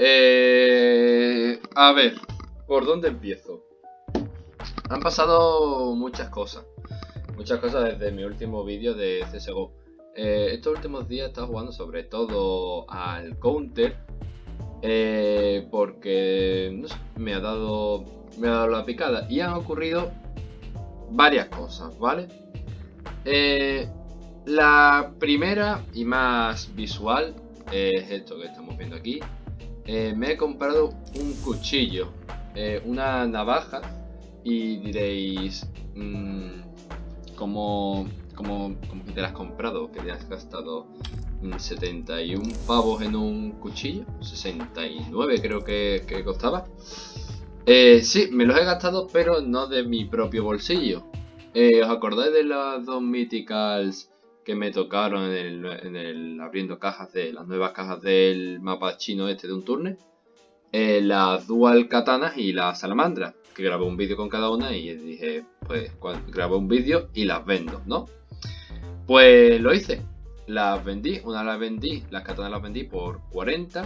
Eh, a ver, ¿por dónde empiezo? Han pasado muchas cosas. Muchas cosas desde mi último vídeo de CSGO. Eh, estos últimos días he estado jugando sobre todo al counter. Eh, porque me ha dado me ha dado la picada. Y han ocurrido varias cosas, ¿vale? La primera y más visual es esto que estamos viendo aquí. Eh, me he comprado un cuchillo, eh, una navaja y diréis, mmm, ¿cómo, cómo, que te la has comprado? Que te has gastado 71 mm, pavos en un cuchillo, 69 creo que, costaba. Eh, sí, me los he gastado, pero no de mi propio bolsillo. ¿Os acordáis de las dos Mythicals que me tocaron en el, abriendo cajas de las nuevas cajas del mapa chino este de un turne. Eh, las dual katanas y la salamandra, que grabé un vídeo con cada una y dije, pues grabé un vídeo y las vendo, ¿no? Pues lo hice, las vendí, una las vendí, las katanas las vendí por 40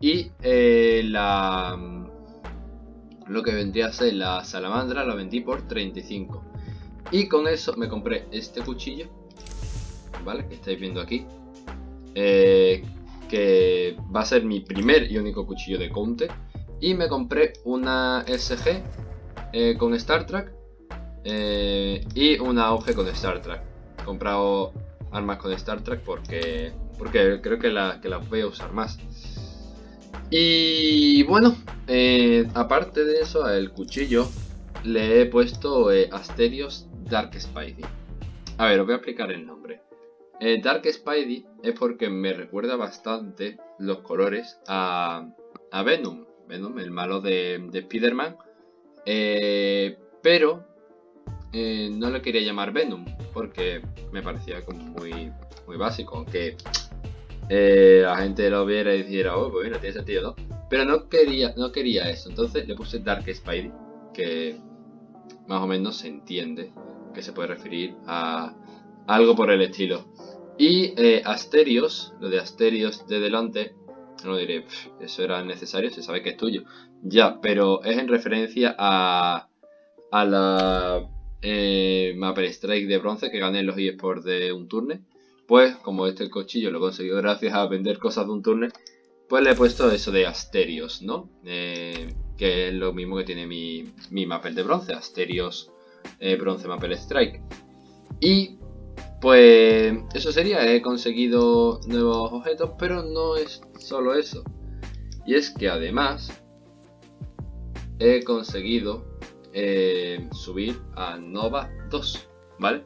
y eh, la lo que vendría a ser la salamandra la vendí por 35 y con eso me compré este cuchillo Que estáis viendo aquí. Eh, que va a ser mi primer y único cuchillo de counter. Y me compré una SG eh, con Star Trek eh, y una AUG con Star Trek. He comprado armas con Star Trek porque, porque creo que, la, que las voy a usar más. Y bueno, aparte de eso, al cuchillo le he puesto Asterios Dark Spidey. A ver, os voy a explicar el nombre. Eh, Dark Spidey es porque me recuerda bastante los colores a, Venom. Venom, el malo de, de Spider-Man. Eh, pero eh, no le quería llamar Venom porque me parecía como muy, muy básico. Aunque la gente lo viera y dijera, oh, pues mira, tiene sentido, ¿no? Pero no quería, no quería eso. Entonces le puse Dark Spidey, que más o menos se entiende que se puede referir a algo por el estilo. Y eh, Asterios, lo de Asterios de delante, no diré, eso era necesario, se sabe que es tuyo. Ya, pero es en referencia a, a la eh, Maple Strike de bronce que gané en los eSports de un turne. Pues, como este cuchillo lo he conseguido gracias a vender cosas de un turne, pues le he puesto eso de Asterios, ¿no? Eh, que es lo mismo que tiene mi, mi Maple de bronce, Asterios eh, bronce Maple Strike. Y pues eso sería, he conseguido nuevos objetos, pero no es solo eso. Y es que además he conseguido eh, subir a Nova 2, ¿vale?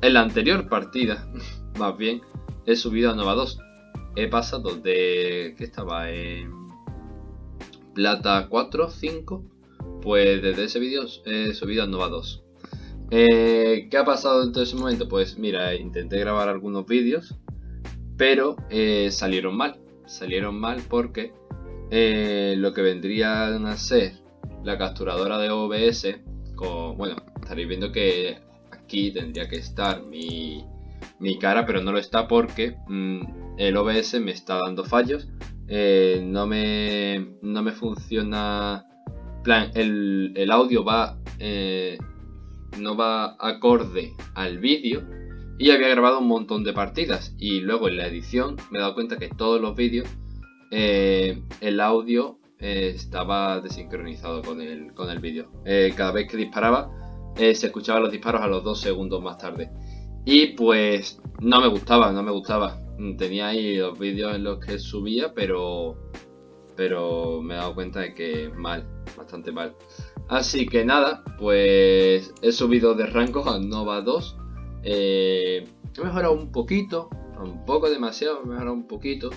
En la anterior partida, más bien, he subido a Nova 2. He pasado de que estaba en Plata 4, 5, pues desde ese vídeo he subido a Nova 2. Eh, ¿Qué ha pasado en todo ese momento? Pues mira, intenté grabar algunos vídeos, pero eh, salieron mal. Salieron mal porque eh, lo que vendrían a ser la capturadora de OBS, bueno, estaréis viendo que aquí tendría que estar mi, cara, pero no lo está porque mm, el OBS me está dando fallos. no, me, no me funciona... plan, el, el audio va no va acorde al vídeo y había grabado un montón de partidas y luego en la edición me he dado cuenta que todos los vídeos eh, el audio eh, estaba desincronizado con el, con el vídeo. Eh, cada vez que disparaba se escuchaban los disparos a los dos segundos más tarde. Y pues no me gustaba, no me gustaba. Tenía ahí los vídeos en los que subía, pero, pero me he dado cuenta de que mal, bastante mal. Así que nada, pues he subido de rango a Nova 2. Eh, he mejorado un poquito, un poco demasiado, he mejorado un poquito.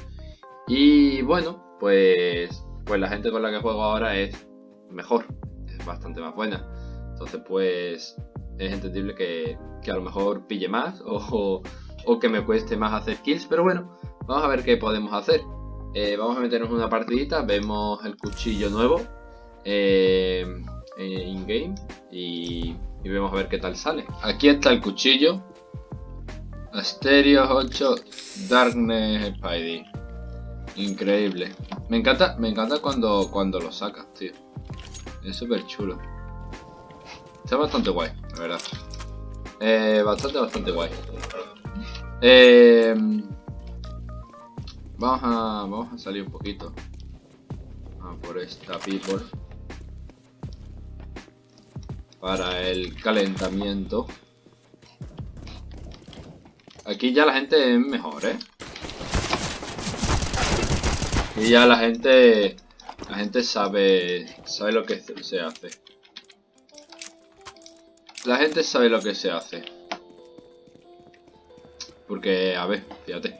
Y bueno, pues, pues la gente con la que juego ahora es mejor, es bastante más buena. Entonces pues es entendible que, a lo mejor pille más o, que me cueste más hacer kills. Pero bueno, vamos a ver qué podemos hacer. Eh, vamos a meternos una partidita, vemos el cuchillo nuevo. Eh, eh, in-game y, vemos a ver qué tal sale. Aquí está el cuchillo. Asterios 8 Darkness Spidey. Increíble. Me encanta, me encanta cuando, cuando lo sacas, tío. Es súper chulo. Está bastante guay, la verdad. Eh, bastante, bastante guay. Eh, vamos, a, vamos a salir un poquito. A por esta people. Para el calentamiento. Aquí ya la gente es mejor, ¿eh? Y ya la gente... La gente sabe... Sabe lo que se hace. La gente sabe lo que se hace. Porque, a ver, fíjate.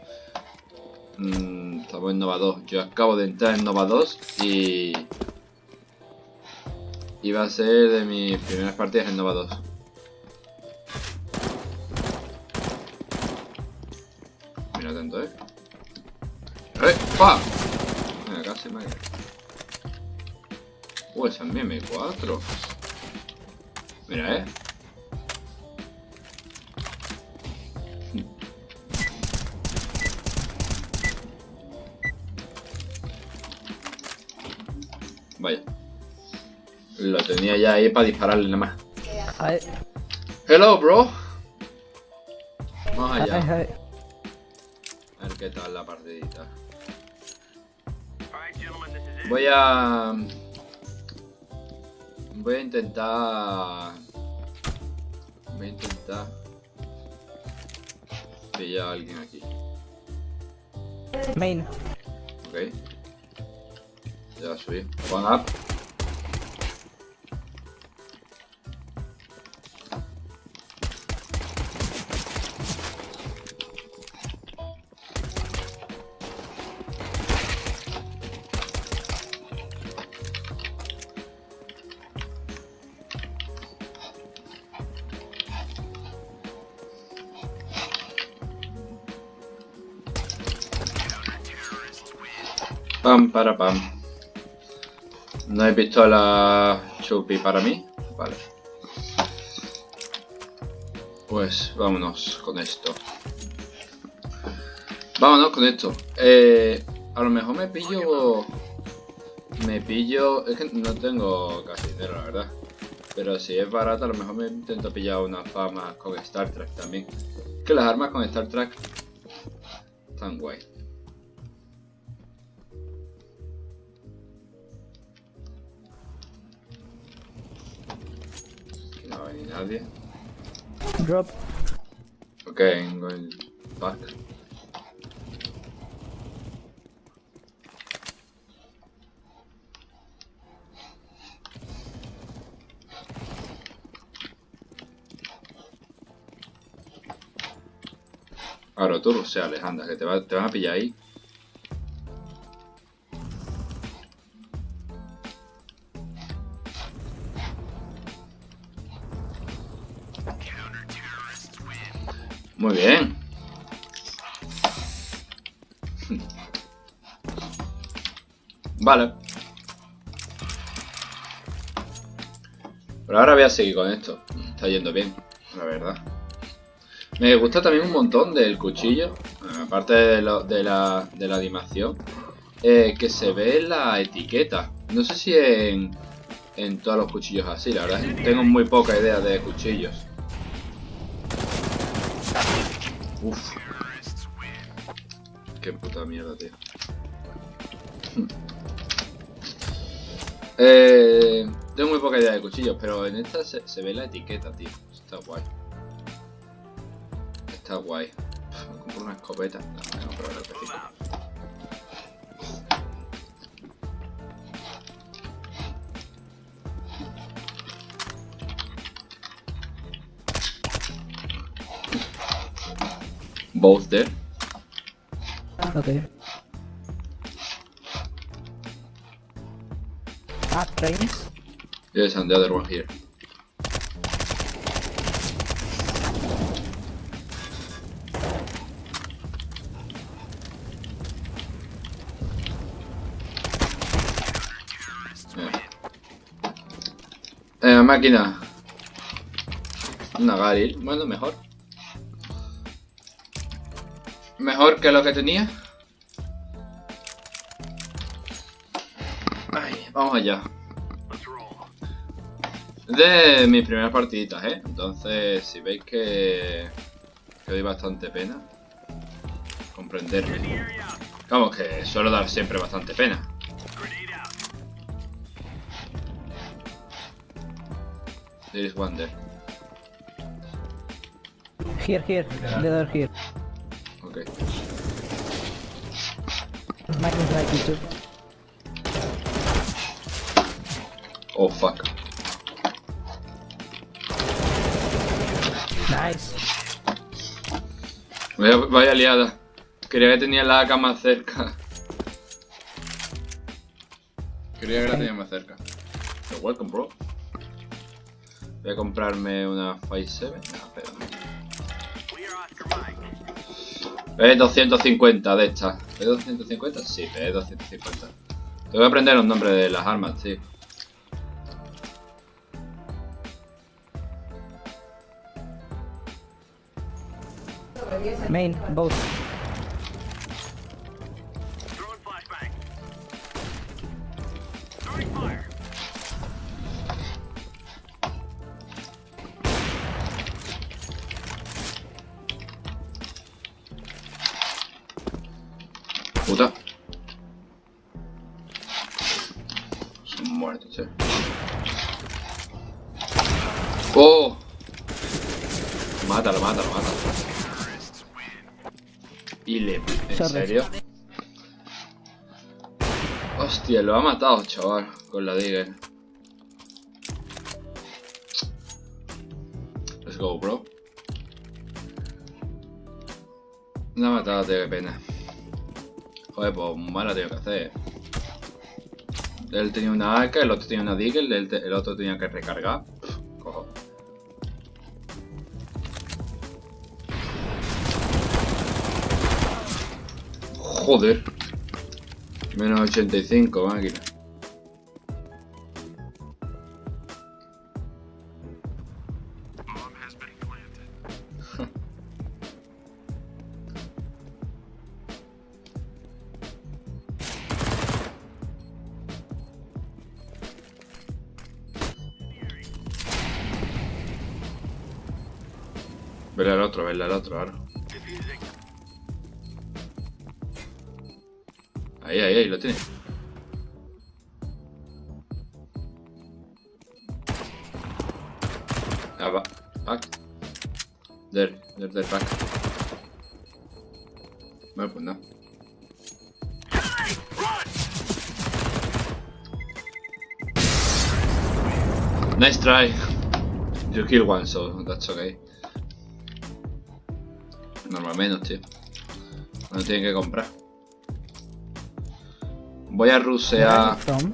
Mm, estamos en Nova 2. Yo acabo de entrar en Nova 2 y... Va a ser de mis primeras partidas en Nova 2. Mira atento, eh. ¡Re! ¡Pa! Mira, casi me Uh, esa es mi M4. Mira, eh. Lo tenía ya ahí para dispararle nada más. Hi. Hello, bro. Vamos Hi, allá. hi. A ver qué tal la partidita. Voy a... Voy a intentar... Voy a intentar... Pillar a alguien aquí. Main. Ok. Ya subí. One up. Para pam. No he visto la chupi para mí. Vale. Pues vámonos con esto. Vámonos con esto. Eh, a lo mejor me pillo... Me pillo... Es que no tengo casi dinero, la verdad. Pero si es barato, a lo mejor me intento pillar una fama con Star Trek también. Que las armas con Star Trek están guay. Nadie. Drop. Okay, I'm going back. Ahora tú ruseales, anda, que te, va, te van a pillar ahí. Vale. Pero ahora voy a seguir con esto. Está yendo bien, la verdad. Me gusta también un montón del cuchillo. Aparte de, la, de la animación. eh, que se ve la etiqueta. No sé si en, en todos los cuchillos así. La verdad tengo muy poca idea de cuchillos. Uf. Qué puta mierda, tío. Eh, tengo muy poca idea de cuchillos, pero en esta se, ve la etiqueta, tío. Está guay. Está guay. Compro una escopeta. No, me compro una. Both there. Okay. Ah, trains. Yes, and the other one here. Eh, máquina. Una Garil. Bueno, mejor. Mejor que lo que tenía. Vamos allá. De mis primeras partiditas, ¿eh? Entonces, si veis que, que doy bastante pena, comprenderme. Vamos, que suelo dar siempre bastante pena. There is one there. Here, here. The door here. Ok. Mine is like Oh, fuck. Nice. Vaya, vaya liada. Quería que tenía la AK más cerca. Quería que la tenía más cerca. You're welcome, bro. Voy a comprarme una 5.7. No. Es 250 de estas. ¿Es 250? Sí, es 250. Tengo que aprender los nombres de las armas, tío. Main, both. Serio? Hostia, lo ha matado, chaval, con la Digger. Let's go, bro. Lo ha matado, tío, qué pena. Joder, pues mal la tengo que hacer. Él tenía una AK, el otro tenía una te- el otro tenía que recargar. Joder. Menos 85, máquina. Verle al otro, verle al otro ahora. Ahí, ahí, ahí, lo tiene. Ah, va. Back. There, there, there, back. Bueno, pues no. Nice try. You kill one, so that's okay. Normal menos, tío. No tienen que comprar. Voy a rusear from?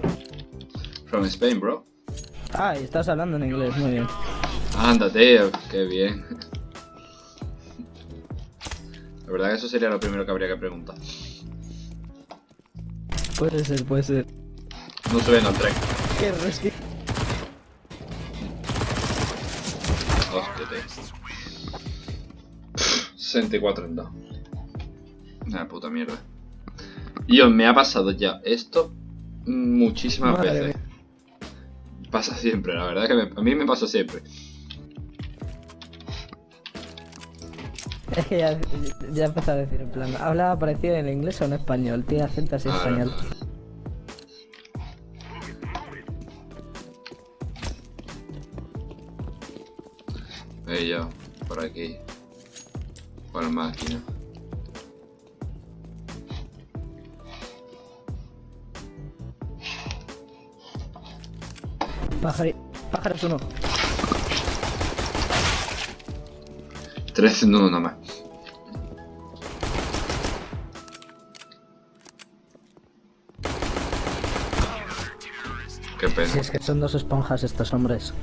from Spain, bro. Ah, y estás hablando en inglés, muy bien. Anda, tío, qué bien. La verdad que eso sería lo primero que habría que preguntar. Puede ser, puede ser. No se ven al tren. Qué risky. Hostia, tío. 64 en 2. Una puta mierda. Y os me ha pasado ya esto muchísimas Madre veces. Pasa siempre, la verdad que me- a mí me pasa siempre. Es que ya, ya empezó a decir, en plan, ¿habla parecido en inglés o en español? Tiene acento así español. Yo, por aquí. Por la máquina. Pájaro, pájaros uno. 13 en uno nomás. Qué pena. Si es que son dos esponjas estos hombres.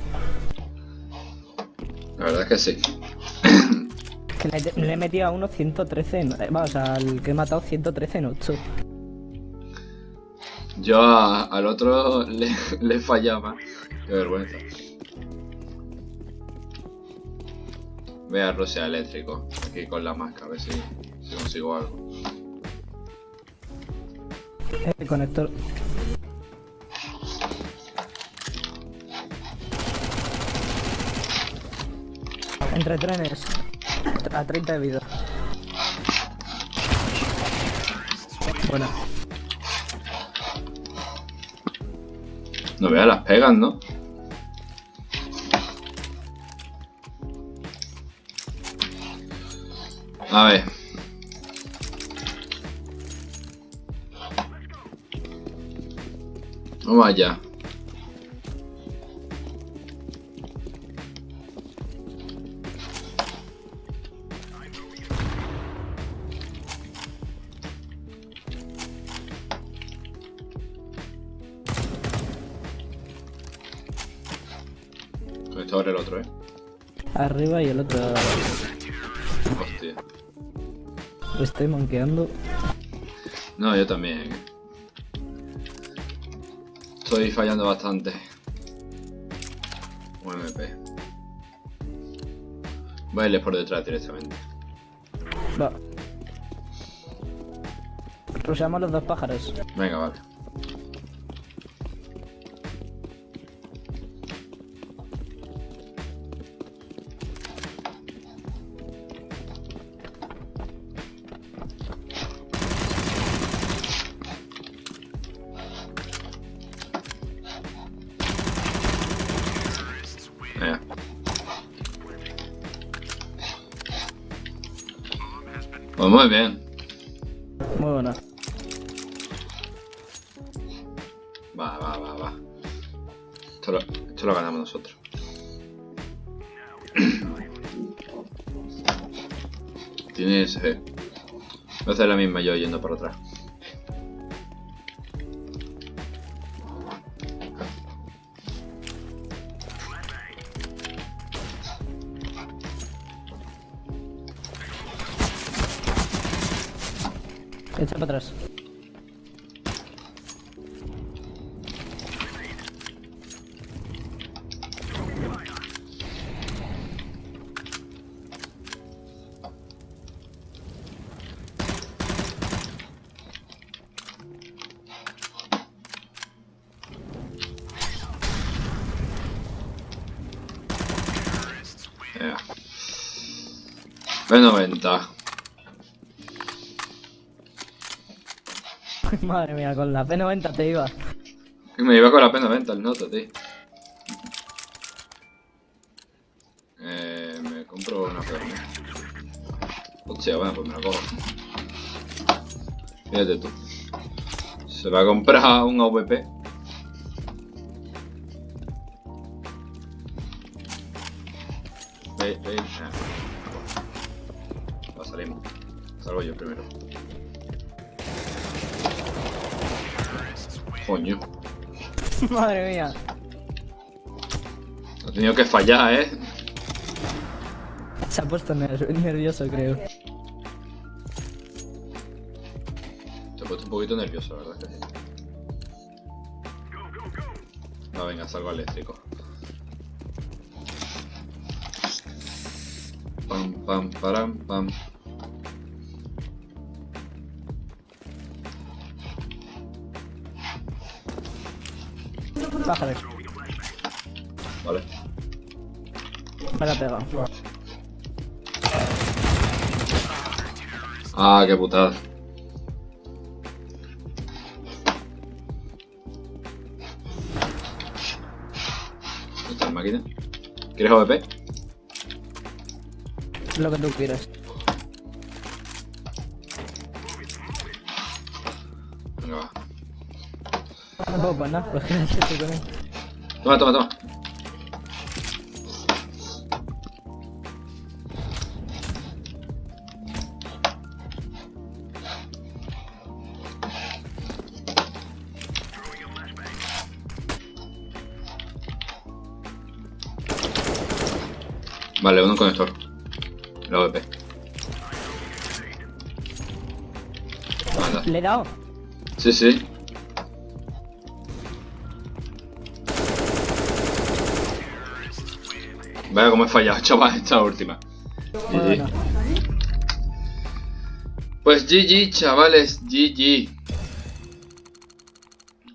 La verdad es que sí. Que le, le he metido a uno 113 en... eh, Vamos, al que he matado 113 en 8. Yo al otro le, le fallaba. Qué vergüenza. Voy a Rusia eléctrico. Aquí con la máscara, a ver si, consigo algo. El conector. Entre trenes. A 30 de vida. Bueno. No veas las pegas, ¿no? A ver. Vamos allá. Arriba y el otro. Hostia. Lo estoy manqueando. No, yo también. Estoy fallando bastante. UMP. Voy a irles por detrás directamente. Va. Rusheamos los dos pájaros. Venga, vale. Pues muy bien. Muy buena. Va, va, va, va. Esto lo, esto lo ganamos nosotros. Tienes... Eh. Voy a hacer la misma yo yendo para atrás. Echa para atrás. Venga. B90. Madre mía, con la P90 te iba. Me iba con la P90 el noto, tío. Eh, me compro una Fermi. Hostia, bueno, pues me la cojo. Fíjate tú. Se va a comprar un AVP. Ey, ey, ah. Va, salimos. Salgo yo primero. Coño. Madre mía. Ha tenido que fallar, eh. Se ha puesto ner- nervioso, creo. Te he puesto un poquito nervioso, la verdad. No, venga, salgo eléctrico. Pam, pam, param, pam. Vale. Me la ha pegado. Ah, qué putada. ¿Dónde está la máquina? ¿Quieres AVP? Lo que tú quieras. Venga, va. No puedo poner nada, pues que estoy con él. Toma, toma, toma. Vale, un conector. AVP. Anda. Le he dado. Sí, sí. Vaya como he fallado, chaval, esta última. GG. Pues GG, chavales, GG.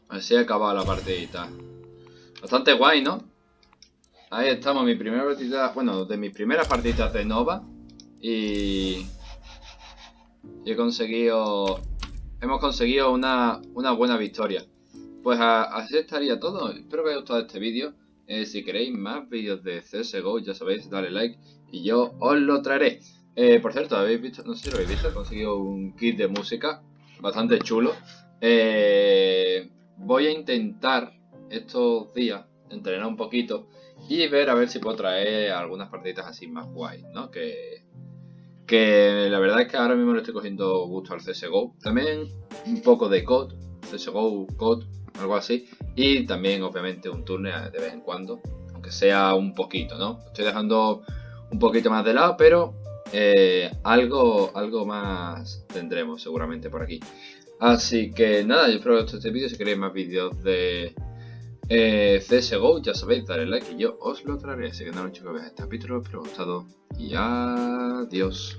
Así acaba la partidita. Bastante guay, ¿no? Ahí estamos, mi primera partida, bueno, de mis primeras partidas de Nova. Y... y he conseguido... Hemos conseguido una, una buena victoria. Pues así estaría todo. Espero que os haya gustado este vídeo. Eh, si queréis más vídeos de CSGO, ya sabéis, dale like y yo os lo traeré. Eh, por cierto, habéis visto, no sé si lo habéis visto, he conseguido un kit de música bastante chulo. Eh, voy a intentar estos días entrenar un poquito y ver a ver si puedo traer algunas partiditas así más guay, ¿no? Que, que la verdad es que ahora mismo le estoy cogiendo gusto al CSGO. También un poco de COD, CSGO, COD, algo así. Y también obviamente un turno de vez en cuando, aunque sea un poquito, ¿no? Estoy dejando un poquito más de lado, pero eh, algo, algo más tendremos seguramente por aquí. Así que nada, yo espero que os guste este vídeo. Si queréis más vídeos de eh, CSGO, ya sabéis, darle like y yo os lo traeré. Así que nada, chicos, este capítulo, espero que os haya gustado y adiós.